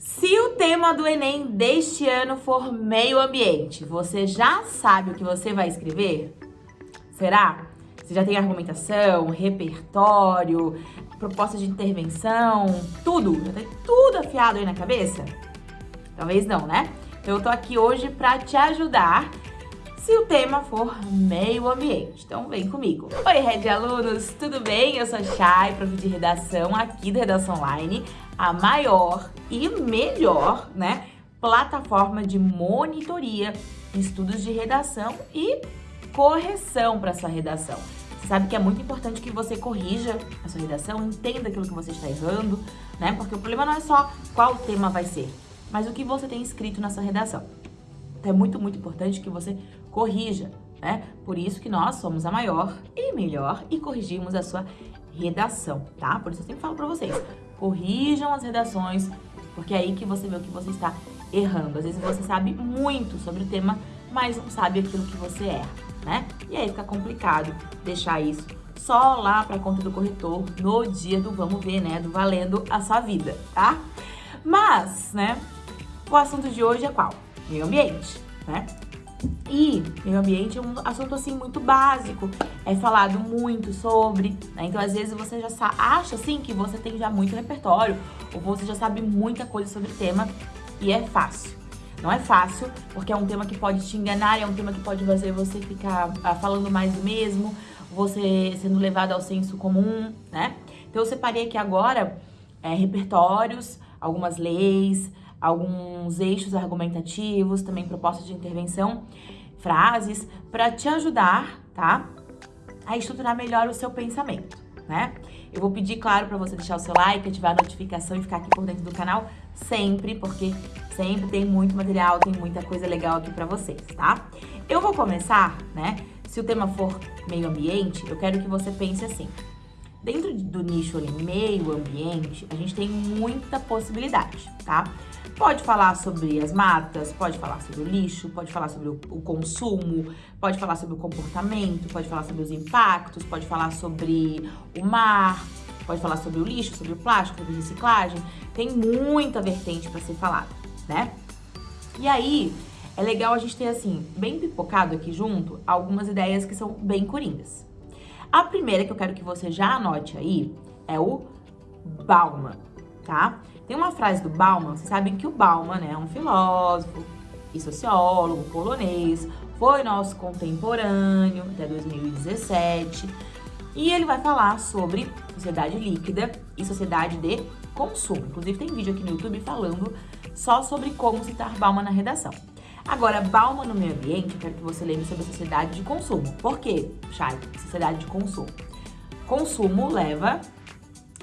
Se o tema do Enem deste ano for meio ambiente, você já sabe o que você vai escrever? Será? Você já tem argumentação, repertório, proposta de intervenção, tudo? Já tem tudo afiado aí na cabeça? Talvez não, né? Então eu tô aqui hoje para te ajudar se o tema for meio ambiente. Então vem comigo. Oi, Red Alunos, tudo bem? Eu sou a Chay, prof de redação aqui da Redação Online, a maior e melhor, né, plataforma de monitoria, estudos de redação e correção para sua redação. Você sabe que é muito importante que você corrija a sua redação, entenda aquilo que você está errando, né? Porque o problema não é só qual tema vai ser, mas o que você tem escrito na sua redação. Então é muito, muito importante que você corrija, né? Por isso que nós somos a maior e melhor e corrigimos a sua redação, tá? Por isso eu sempre falo pra vocês, corrijam as redações, porque é aí que você vê o que você está errando. Às vezes você sabe muito sobre o tema, mas não sabe aquilo que você erra, né? E aí fica complicado deixar isso só lá para conta do corretor no dia do vamos ver, né? Do valendo a sua vida, tá? Mas, né? O assunto de hoje é qual? Meio ambiente, né? E meio ambiente é um assunto assim muito básico, é falado muito sobre, né? Então às vezes você já acha assim que você tem já muito repertório, ou você já sabe muita coisa sobre o tema e é fácil. Não é fácil, porque é um tema que pode te enganar, é um tema que pode fazer você ficar ah, falando mais do mesmo, você sendo levado ao senso comum, né? Então eu separei aqui agora é, repertórios, algumas leis, alguns eixos argumentativos, também propostas de intervenção, frases, para te ajudar, tá? A estruturar melhor o seu pensamento, né? Eu vou pedir, claro, para você deixar o seu like, ativar a notificação e ficar aqui por dentro do canal sempre, porque sempre tem muito material, tem muita coisa legal aqui para vocês, tá? Eu vou começar, né? Se o tema for meio ambiente, eu quero que você pense assim. Dentro do nicho ali, meio ambiente, a gente tem muita possibilidade, tá? Pode falar sobre as matas, pode falar sobre o lixo, pode falar sobre o, o, consumo, pode falar sobre o comportamento, pode falar sobre os impactos, pode falar sobre o mar, pode falar sobre o lixo, sobre o plástico, sobre reciclagem. Tem muita vertente para ser falada, né? E aí, é legal a gente ter, assim, bem pipocado aqui junto, algumas ideias que são bem coringas. A primeira que eu quero que você já anote aí é o Bauman, tá? Tem uma frase do Bauman, vocês sabem que o Bauman né, é um filósofo e sociólogo polonês, foi nosso contemporâneo até 2017, e ele vai falar sobre sociedade líquida e sociedade de consumo. Inclusive tem vídeo aqui no YouTube falando só sobre como citar Bauman na redação. Agora, Bauman no meio ambiente, eu quero que você lembre sobre a sociedade de consumo. Por quê, Chay? Sociedade de consumo. Consumo leva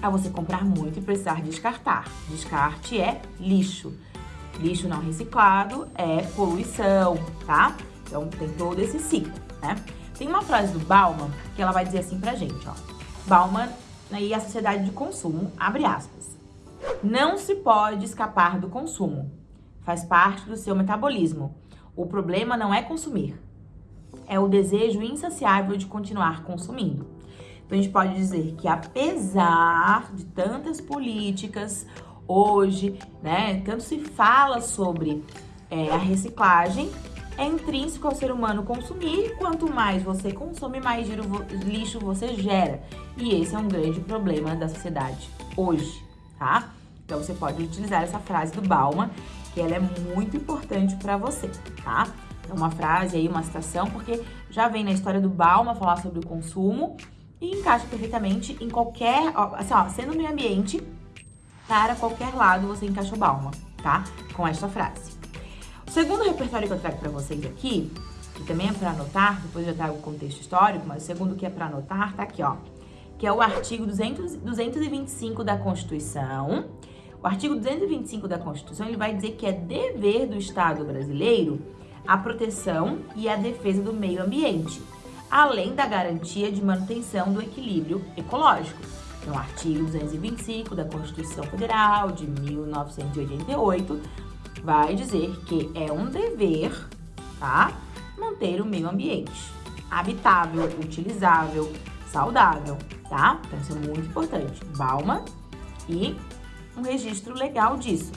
a você comprar muito e precisar descartar. Descarte é lixo. Lixo não reciclado é poluição, tá? Então tem todo esse ciclo, né? Tem uma frase do Bauman que ela vai dizer assim pra gente, ó. Bauman e a sociedade de consumo, abre aspas. Não se pode escapar do consumo. Faz parte do seu metabolismo. O problema não é consumir. É o desejo insaciável de continuar consumindo. Então, a gente pode dizer que apesar de tantas políticas hoje, né, tanto se fala sobre é, a reciclagem, é intrínseco ao ser humano consumir, quanto mais você consome, mais lixo você gera. E esse é um grande problema da sociedade hoje, tá? Então você pode utilizar essa frase do Bauman, que ela é muito importante para você, tá? É uma frase aí, uma citação, porque já vem na história do Bauman falar sobre o consumo, e encaixa perfeitamente em qualquer, ó, assim, ó, sendo meio ambiente, para qualquer lado você encaixa o Bauman, tá? Com esta frase. O segundo repertório que eu trago para vocês aqui, que também é para anotar, depois eu trago o contexto histórico, mas o segundo que é para anotar tá aqui, ó, que é o artigo 200, 225 da Constituição. O artigo 225 da Constituição, ele vai dizer que é dever do Estado brasileiro a proteção e a defesa do meio ambiente, além da garantia de manutenção do equilíbrio ecológico. Então, artigo 225 da Constituição Federal de 1988, vai dizer que é um dever, tá? Manter o meio ambiente habitável, utilizável, saudável, tá? Então, isso é muito importante. Balma e um registro legal disso.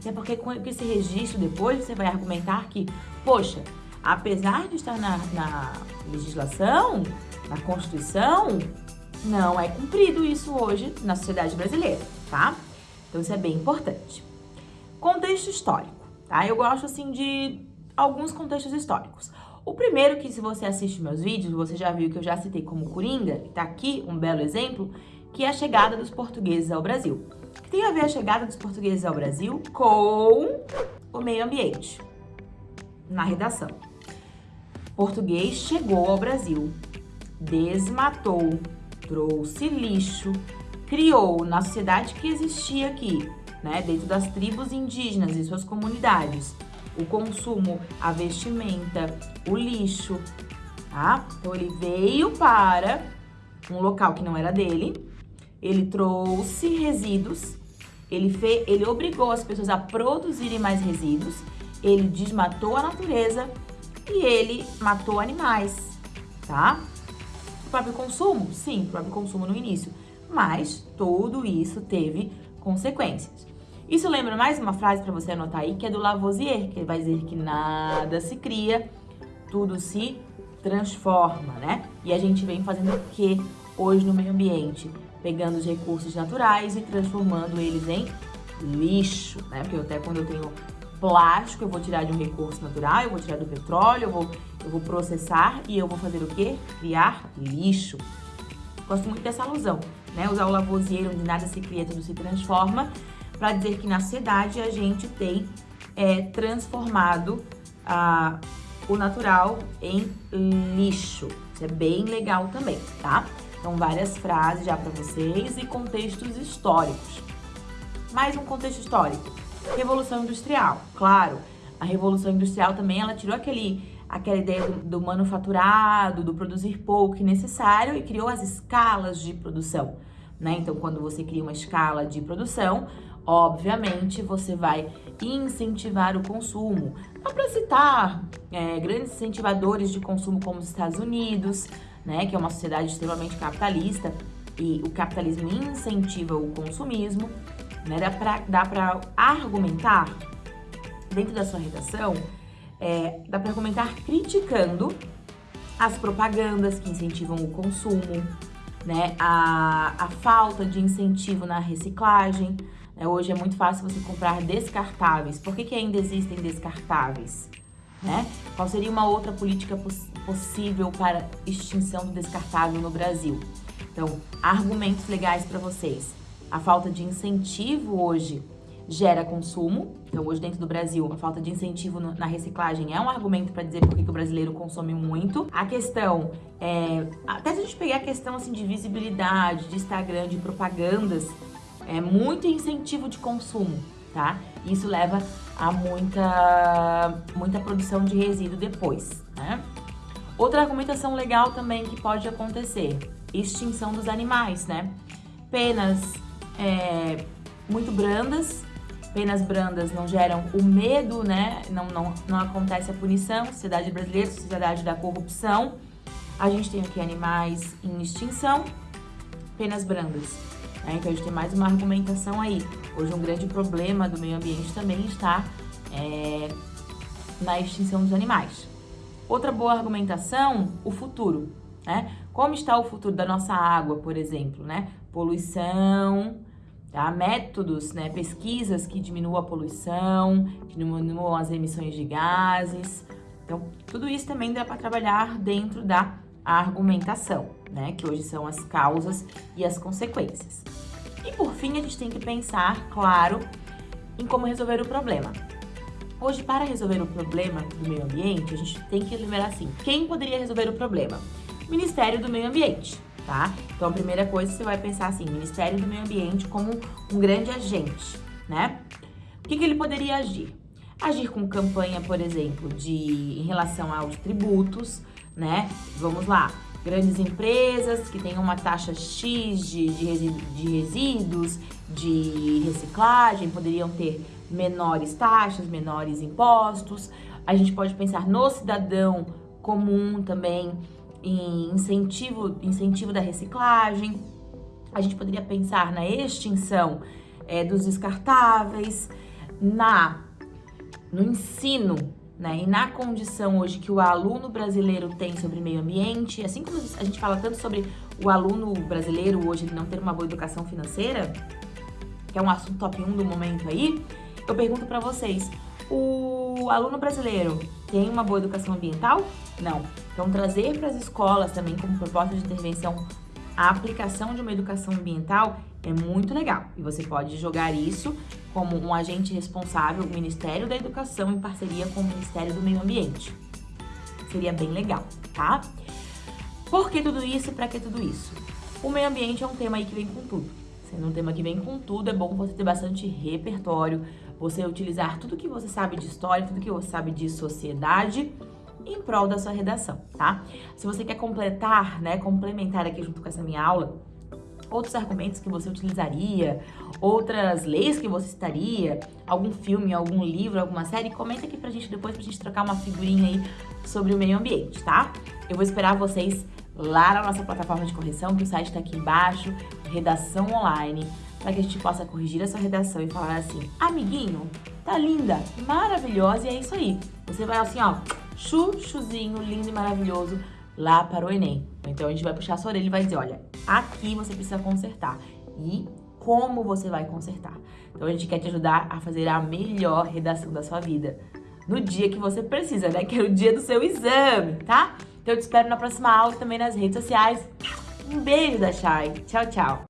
Até porque com esse registro depois você vai argumentar que, poxa, apesar de estar na, na legislação, na Constituição, não é cumprido isso hoje na sociedade brasileira, tá? Então isso é bem importante. Contexto histórico, tá? Eu gosto assim de alguns contextos históricos. O primeiro que se você assiste meus vídeos, você já viu que eu já citei como Coringa, tá aqui um belo exemplo, que é a chegada dos portugueses ao Brasil. Tem a ver a chegada dos portugueses ao Brasil com o meio ambiente, na redação. Português chegou ao Brasil, desmatou, trouxe lixo, criou na sociedade que existia aqui, né, dentro das tribos indígenas e suas comunidades, o consumo, a vestimenta, o lixo, tá? Então ele veio para um local que não era dele, ele trouxe resíduos, ele, fez, ele obrigou as pessoas a produzirem mais resíduos, ele desmatou a natureza e ele matou animais, tá? O próprio consumo? Sim, o próprio consumo no início. Mas tudo isso teve consequências. Isso lembra mais uma frase para você anotar aí, que é do Lavoisier, que ele vai dizer que nada se cria, tudo se transforma, né? E a gente vem fazendo o que hoje no meio ambiente? Pegando os recursos naturais e transformando eles em lixo, né? Porque até quando eu tenho plástico, eu vou tirar de um recurso natural, eu vou tirar do petróleo, eu vou, eu vou processar e eu vou fazer o quê? Criar lixo. Gosto muito dessa alusão, né? Usar o Lavoisier, onde nada se cria, tudo se transforma, para dizer que na sociedade a gente tem é, transformado a, o natural em lixo. Isso é bem legal também, tá? Então, várias frases já para vocês e contextos históricos. Mais um contexto histórico. Revolução Industrial, claro. A Revolução Industrial também, ela tirou aquele, aquela ideia do, do manufaturado, do produzir pouco e necessário e criou as escalas de produção. Né? Então, quando você cria uma escala de produção, obviamente você vai incentivar o consumo. Dá para citar é, grandes incentivadores de consumo como os Estados Unidos, né, que é uma sociedade extremamente capitalista e o capitalismo incentiva o consumismo. Né? Dá para argumentar dentro da sua redação, é, dá para argumentar criticando as propagandas que incentivam o consumo, né? a, a falta de incentivo na reciclagem. Né? Hoje é muito fácil você comprar descartáveis. Por que, que ainda existem descartáveis? Né? Qual seria uma outra política poss possível para extinção do descartável no Brasil? Então, argumentos legais para vocês. A falta de incentivo hoje gera consumo. Então, hoje dentro do Brasil, a falta de incentivo na reciclagem é um argumento para dizer por que o brasileiro consome muito. A questão é, até se a gente pegar a questão assim de visibilidade, de Instagram, de propagandas, é muito incentivo de consumo, tá? Isso leva a muita muita produção de resíduo depois, né? Outra argumentação legal também que pode acontecer, extinção dos animais, né? Penas é, muito brandas. Penas brandas não geram o medo, né? Não, não, não acontece a punição. Sociedade brasileira, sociedade da corrupção. A gente tem aqui animais em extinção. Penas brandas. Né? Então a gente tem mais uma argumentação aí. Hoje um grande problema do meio ambiente também está é, na extinção dos animais. Outra boa argumentação, o futuro. Né? Como está o futuro da nossa água, por exemplo, né? Poluição, Tá? Métodos, né, pesquisas que diminuam a poluição, que diminuam as emissões de gases. Então, tudo isso também dá para trabalhar dentro da argumentação, né, que hoje são as causas e as consequências. E por fim, a gente tem que pensar, claro, em como resolver o problema. Hoje, para resolver o problema do meio ambiente, a gente tem que lembrar assim, quem poderia resolver o problema? Ministério do Meio Ambiente tá? Então, a primeira coisa, você vai pensar assim, Ministério do Meio Ambiente como um grande agente, né? O que, que ele poderia agir? Agir com campanha, por exemplo, de em relação aos tributos, né? Vamos lá, grandes empresas que têm uma taxa X de, de, resíduos, de reciclagem, poderiam ter menores taxas, menores impostos. A gente pode pensar no cidadão comum também, em incentivo, incentivo da reciclagem, a gente poderia pensar na extinção é, dos descartáveis, na no ensino né, e na condição hoje que o aluno brasileiro tem sobre meio ambiente, assim como a gente fala tanto sobre o aluno brasileiro hoje ele não ter uma boa educação financeira, que é um assunto top 1 do momento aí, eu pergunto para vocês, o aluno brasileiro tem uma boa educação ambiental? Não. Então, trazer para as escolas também como proposta de intervenção a aplicação de uma educação ambiental é muito legal. E você pode jogar isso como um agente responsável, o Ministério da Educação, em parceria com o Ministério do Meio Ambiente. Seria bem legal, tá? Por que tudo isso e para que tudo isso? O meio ambiente é um tema aí que vem com tudo. Sendo um tema que vem com tudo, é bom você ter bastante repertório, você utilizar tudo que você sabe de história, tudo que você sabe de sociedade em prol da sua redação, tá? Se você quer completar, né, complementar aqui junto com essa minha aula, outros argumentos que você utilizaria, outras leis que você citaria, algum filme, algum livro, alguma série, comenta aqui pra gente depois pra gente trocar uma figurinha aí sobre o meio ambiente, tá? Eu vou esperar vocês lá na nossa plataforma de correção, que o site tá aqui embaixo, redação online, para que a gente possa corrigir essa redação e falar assim, amiguinho, tá linda, maravilhosa, e é isso aí. Você vai assim, ó, chuchuzinho, lindo e maravilhoso, lá para o Enem. Então a gente vai puxar a sua orelha e vai dizer, olha, aqui você precisa consertar. E como você vai consertar. Então a gente quer te ajudar a fazer a melhor redação da sua vida. No dia que você precisa, né? Que é o dia do seu exame, tá? Então eu te espero na próxima aula e também nas redes sociais. Um beijo da Chay. Tchau, tchau.